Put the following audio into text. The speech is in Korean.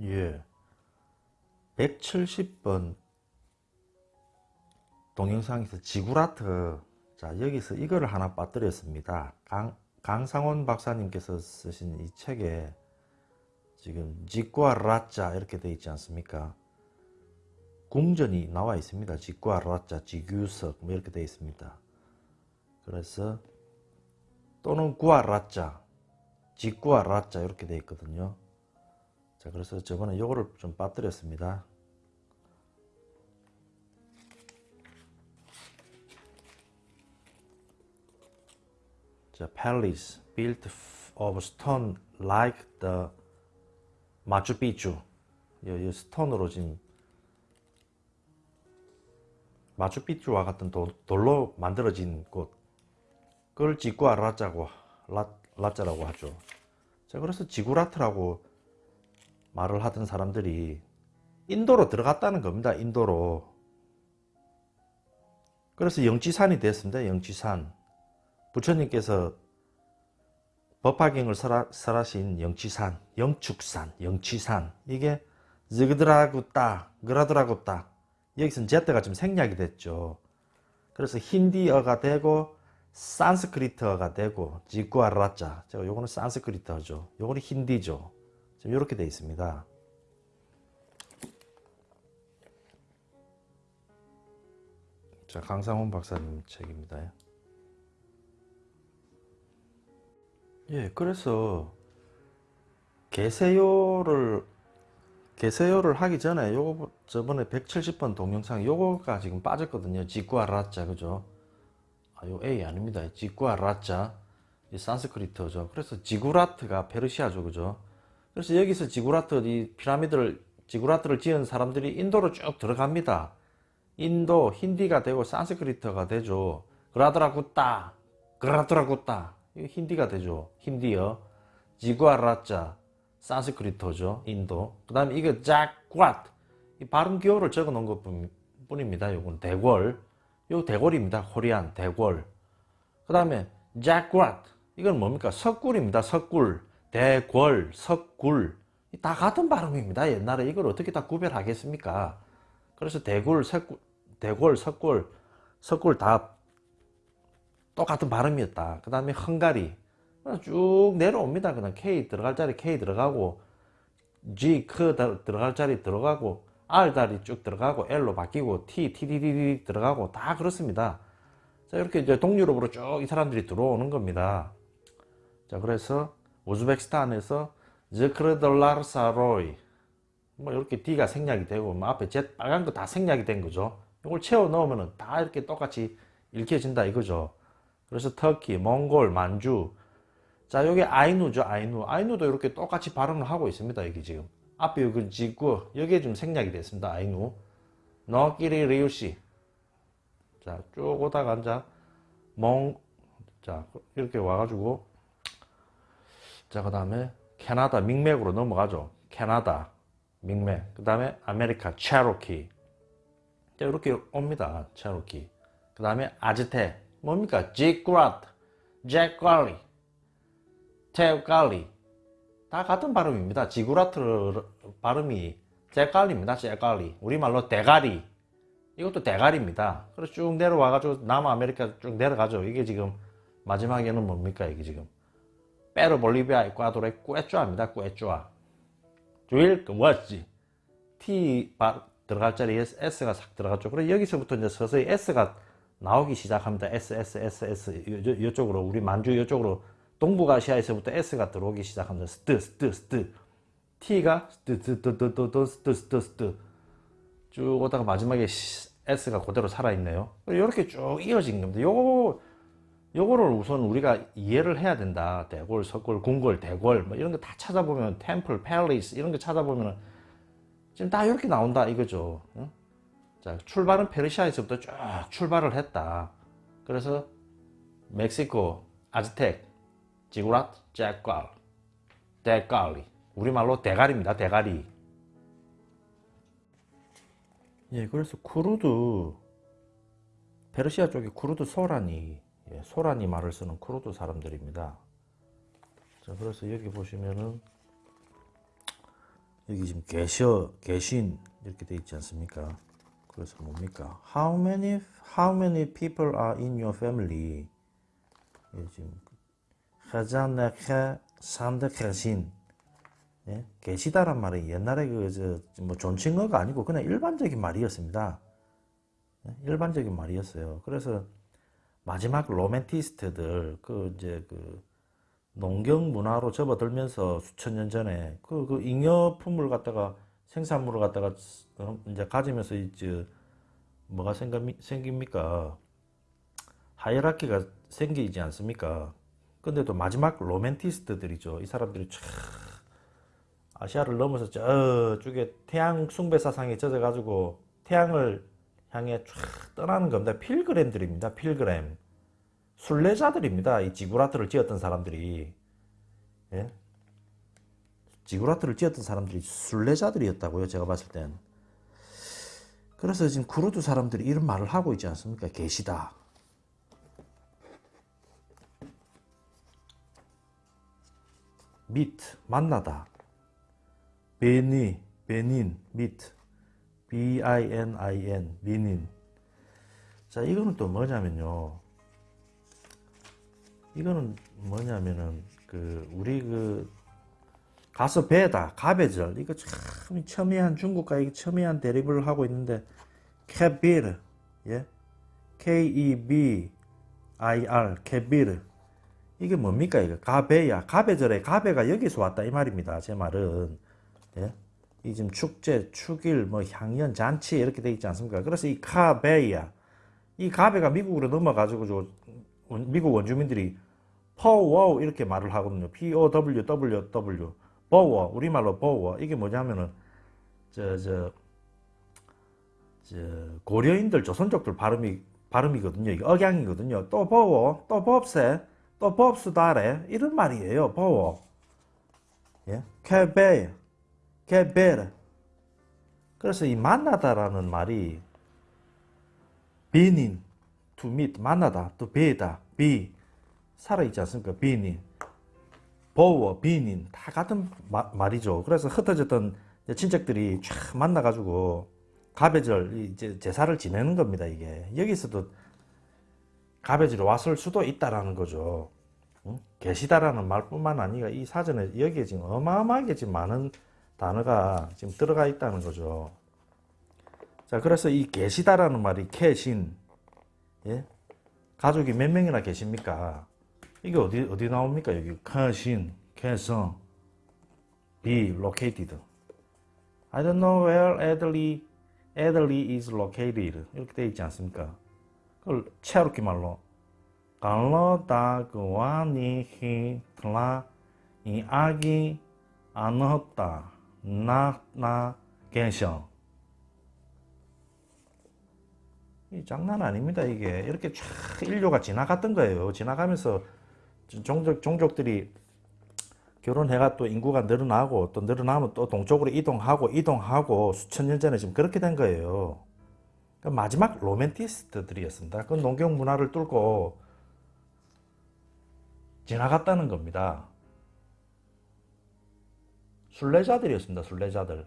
예. 170번 동영상에서 지구라트 자 여기서 이거를 하나 빠뜨렸습니다. 강, 강상원 박사님께서 쓰신 이 책에 지금 직과 라자 이렇게 되어 있지 않습니까? 궁전이 나와 있습니다. 직과 라자, 지규석 뭐 이렇게 되어 있습니다. 그래서 또는 구아 라자, 직구아 라자 이렇게 되어 있거든요. 자 그래서 저번에 요거를 좀 빠뜨렸습니다. 자, palace built of stone like the 마추픽추. 이, 이 스톤으로 지금 마추픽추와 같은 도, 돌로 만들어진 곳. 그걸 지구아 라자고 라, 라자라고 하죠. 자, 그래서 지구라트라고 말을 하던 사람들이 인도로 들어갔다는 겁니다. 인도로. 그래서 영지산이 됐습니다. 영지산. 부처님께서 법화경을 설하, 설하신 영치산, 영축산, 영치산 이게 즈그드라구따, 그라드라구따 여기서는 제트가 좀 생략이 됐죠. 그래서 힌디어가 되고 산스크리트어가 되고 지구아라자 제가 요거는 산스크리트어죠. 요거는 힌디죠. 지금 이렇게 되어 있습니다. 자 강상훈 박사님 책입니다. 예, 그래서 개세요를 개세요를 하기 전에 요거 저번에 170번 동영상 요거가 지금 빠졌거든요. 지구아 라자 그죠? 아, 요 A 아닙니다. 지구아 라자 이 산스크리트죠. 그래서 지구라트가 페르시아죠, 그죠? 그래서 여기서 지구라트 이 피라미드를 지구라트를 지은 사람들이 인도로 쭉 들어갑니다. 인도 힌디가 되고 산스크리트가 되죠. 그라드라구따, 그라드라구따 이 힌디가 되죠. 힌디어. 지구아라자 산스크리트죠. 인도. 그 다음에 이거 잭과트 이 발음 기호를 적어 놓은 것 뿐입니다. 요건 대궐. 요 대궐입니다. 코리안 대궐. 그 다음에 잭과트 이건 뭡니까? 석굴입니다. 석굴. 대궐, 석굴. 다 같은 발음입니다. 옛날에 이걸 어떻게 다 구별하겠습니까? 그래서 대굴, 석굴, 대궐, 석굴, 석굴 다 똑같은 발음이었다. 그 다음에 헝가리 쭉 내려옵니다. 그냥 K 들어갈 자리 K 들어가고 G 크 들어갈 자리 들어가고 R 다리 쭉 들어가고 L로 바뀌고 T, T, T, T, T 들어가고 다 그렇습니다. 자 이렇게 이제 동유럽으로 쭉 이 사람들이 들어오는 겁니다. 자 그래서 우즈베키스탄에서 즈크르돌라르사로이 뭐 이렇게 D가 생략이 되고 뭐 앞에 Z 빨간 거 다 생략이 된 거죠. 이걸 채워 넣으면 다 이렇게 똑같이 읽혀진다 이거죠. 그래서 터키, 몽골, 만주. 자, 여기 아이누죠, 아이누. 아이누도 이렇게 똑같이 발음을 하고 있습니다, 여기 지금. 앞에 여기 지구, 여기에 좀 생략이 됐습니다, 아이누. 너끼리 리우시. 자, 쭉 오다가 앉아. 몽, 자, 이렇게 와가지고. 자, 그 다음에 캐나다, 밍맥으로 넘어가죠. 캐나다, 밍맥. 그 다음에 아메리카, 체로키. 자, 이렇게 옵니다, 체로키. 그 다음에 아즈텍. 뭡니까? 지크라트, 잭갈리, 테갈리 다 같은 발음입니다. 지구라트 발음이 잭갈리입니다. 잭갈리 우리말로 대가리 이것도 대가리입니다. 그래서 쭉 내려와가지고 남아메리카 쭉 내려가죠. 이게 지금 마지막에는 뭡니까? 이게 지금 페루, 볼리비아, 에콰도르의 꾸에쭈아입니다. 꾸에쭈아 주일 그뭐지 T 들어갈 자리에 S가 싹 들어갔죠. 그래 여기서부터 이제 서서히 S가 나오기 시작합니다. S, S, S, S 이쪽으로 우리 만주 이쪽으로 동북아시아에서부터 S가 들어오기 시작합니다. 스트, 스트, 스트 T가 스트, 스트, 스트, 스트, 스트, 스트 쭉 오다가 마지막에 S가 그대로 살아있네요. 이렇게 쭉 이어진 겁니다. 요거 요거를 우선 우리가 이해를 해야 된다. 대골, 석골, 궁궐, 대궐 뭐 이런 거 다 찾아보면 temple, palace 이런 거 찾아보면 지금 다 이렇게 나온다 이거죠. 응? 자, 출발은 페르시아에서부터 쭉 출발을 했다. 그래서 멕시코, 아즈텍, 지구라트, 잭갈, 대갈리 우리말로 대가리입니다. 대가리 예, 그래서 쿠르드 페르시아 쪽에 쿠르드 소란이 예, 소란이 말을 쓰는 쿠르드 사람들입니다. 자, 그래서 여기 보시면은 여기 지금 계셔, 계신 이렇게 돼 있지 않습니까? 그래서 뭡니까? How many how many people are in your family? 여기 지금 하자네케 산데케신 예? 계시다란 말이 옛날에 그저뭐 존칭어가 아니고 그냥 일반적인 말이었습니다. 예? 일반적인 말이었어요. 그래서 마지막 로맨티스트들 그 이제 그 농경 문화로 접어들면서 수천 년 전에 그, 그 잉여품을 갖다가 생산물을 갖다가 어, 이제 가지면서 이제 뭐가 생깁니- 생깁니까? hierarchy가 생기지 않습니까? 근데 또 마지막 로맨티스트들이죠. 이 사람들이 촥 아시아를 넘어서 저쪽에 태양 숭배 사상에 젖어가지고 태양을 향해 쫙 떠나는 겁니다. 필그램들입니다. 필그램. 순례자들입니다. 이 지구라트를 지었던 사람들이. 예? 지구라트를 지었던 사람들이 순례자들이었다고요. 제가 봤을 땐. 그래서 지금 구르드 사람들이 이런 말을 하고 있지 않습니까? 계시다. meet 만나다. 베니 베닌 B I N I N 베닌. 자 이거는 또 뭐냐면요. 이거는 뭐냐면은 그 우리 그 가서 배다 가베절 이거 참 첨예한 중국과 이게 첨예한 대립을 하고 있는데 케비르 예 K E B I R 케비르 이게 뭡니까 이거 가베야 가베절에 가베가 여기서 왔다 이 말입니다 제 말은 예? 이 지금 축제 축일 뭐 향연 잔치 이렇게 돼 있지 않습니까 그래서 이 가베야 이 가베가 미국으로 넘어가지고 미국 원주민들이 퍼워 이렇게 말을 하거든요 P O W W W 버워 우리말로 버워 이게 뭐냐면은 저저 저 고려인들 조선족들 발음이 발음이거든요. 이게 억양이거든요. 또 버워, 또 법세, 또 법수다래 이런 말이에요. 버워. 예? 케베, 케베르. 그래서 이 만나다라는 말이 being, to meet, 만나다, to be다, be, 살아있지 않습니까? being. 버워, 비닌 다 같은 마- 말이죠. 그래서 흩어졌던 친척들이 쫙 만나가지고 가베절 이제 제사를 지내는 겁니다. 이게 여기서도 가베절이 왔을 수도 있다라는 거죠. 응? 계시다라는 말뿐만 아니라 이 사전에 여기에 지금 어마어마하게 지금 많은 단어가 지금 들어가 있다는 거죠. 자, 그래서 이 계시다라는 말이 계신, 예? 가족이 몇 명이나 계십니까? 이게 어디 어디 나옵니까? 여기 커신, 개성, be located. I don't know where Adley Adley is located. 이렇게 돼 있지 않습니까? 그걸 체르키 말로 갈로다 그와니 히틀라 이 아기 안었다 나나 개성. 이 장난 아닙니다 이게 이렇게 쫙 인류가 지나갔던 거예요. 지나가면서 종족, 종족들이 결혼해가 또 인구가 늘어나고 또 늘어나면 또 동쪽으로 이동하고 이동하고 수천 년 전에 지금 그렇게 된 거예요. 그러니까 마지막 로맨티스트들이었습니다. 그 농경 문화를 뚫고 지나갔다는 겁니다. 순례자들이었습니다. 순례자들.